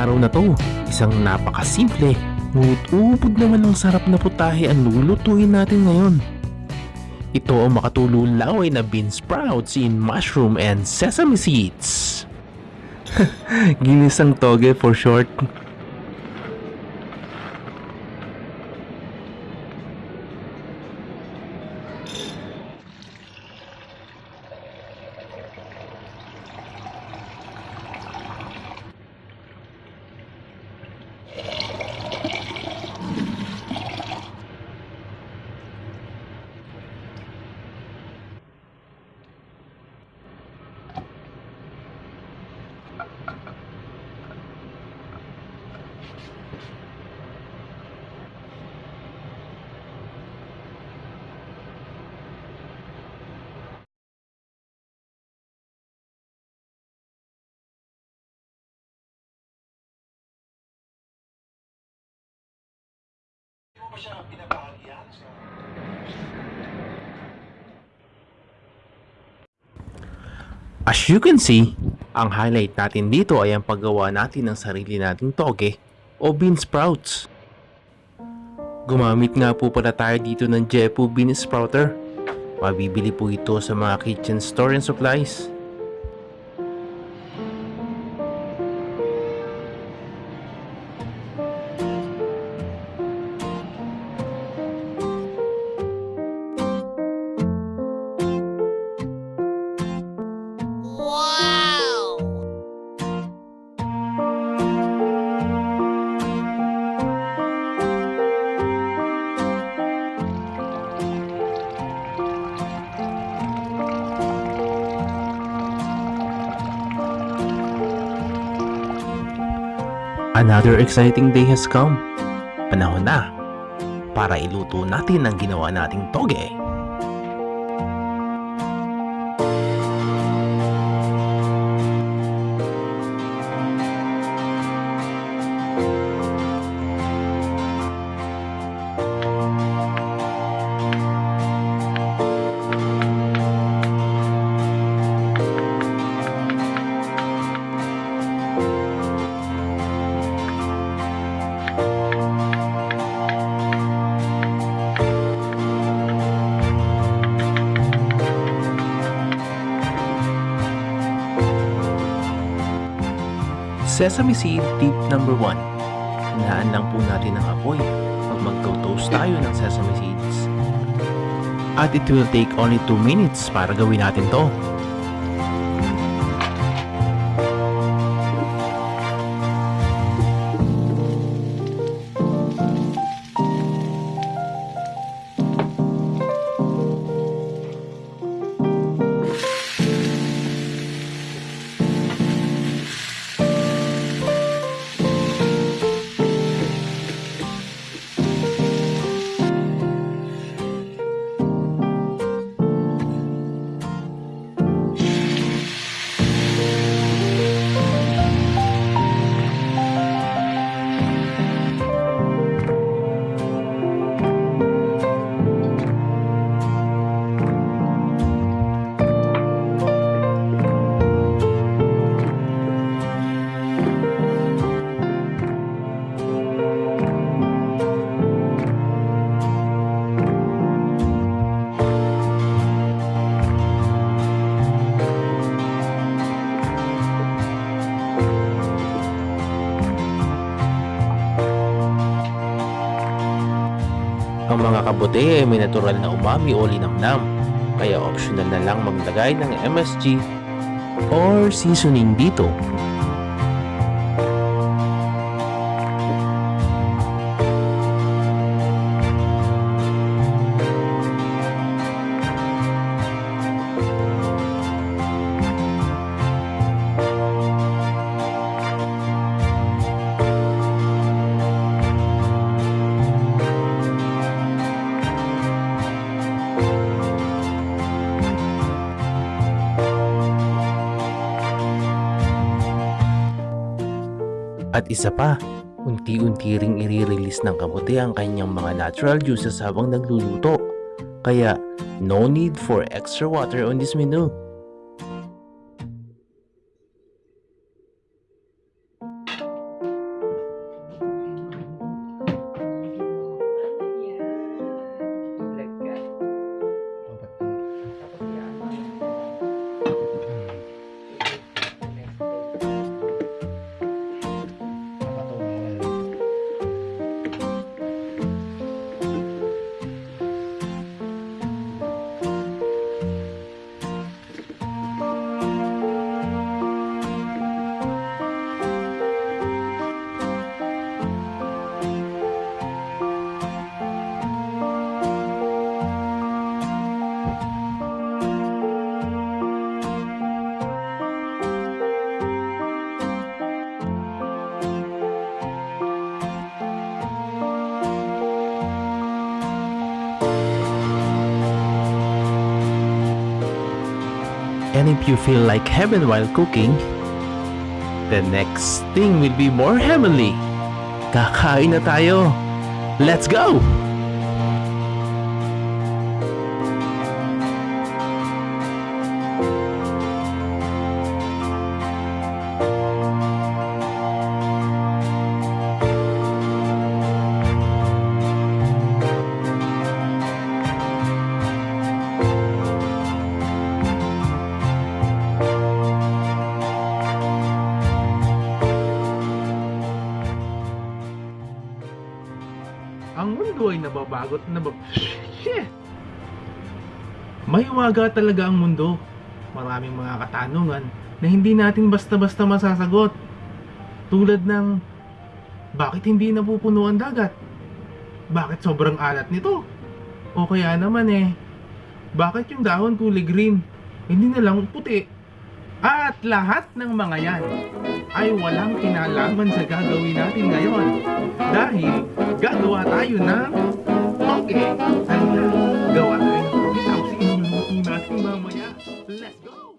araw na to. Isang napakasimple, ngunit ubod naman ng sarap na putahe ang lulutuin natin ngayon. Ito ang makatulong laway na bean sprouts in mushroom and sesame seeds. Ginisang toge for short. As you can see, ang highlight natin dito ay ang paggawa natin ng sarili nating toge o bean sprouts. Gumamit nga po pala tayo dito ng Jepu Bean Sprouter. Mabibili po ito sa mga kitchen store and supplies. Another exciting day has come. Panahon na para iluto natin ang ginawa nating toge. Sesame seed tip number 1. Hinaan lang po natin ang apoy pag magto-toast tayo ng sesame seeds. At it will take only 2 minutes para gawin natin to. Kabote ay may natural na umami o linamnam, kaya optional na lang maglagay ng MSG or seasoning dito. At isa pa, unti-unti ring i-release ng kamote ang kanyang mga natural juices habang nagluluto. Kaya, no need for extra water on this menu. And if you feel like heaven while cooking, the next thing will be more heavenly. Kakain na tayo. Let's go! Ang mundo ay nababagot na nabab... Shit! May umaga talaga ang mundo. Maraming mga katanungan na hindi natin basta-basta masasagot. Tulad ng, bakit hindi napupuno ang dagat? Bakit sobrang alat nito? O kaya naman eh, bakit yung dahon kulay green? Hindi na lang puti. At lahat ng mga yan ay walang kinalaman sa gagawin natin ngayon dahil gagawa tayo ng Okay, ano na? Gawa tayo. Tapos inuulitin natin mamaya. Let's go!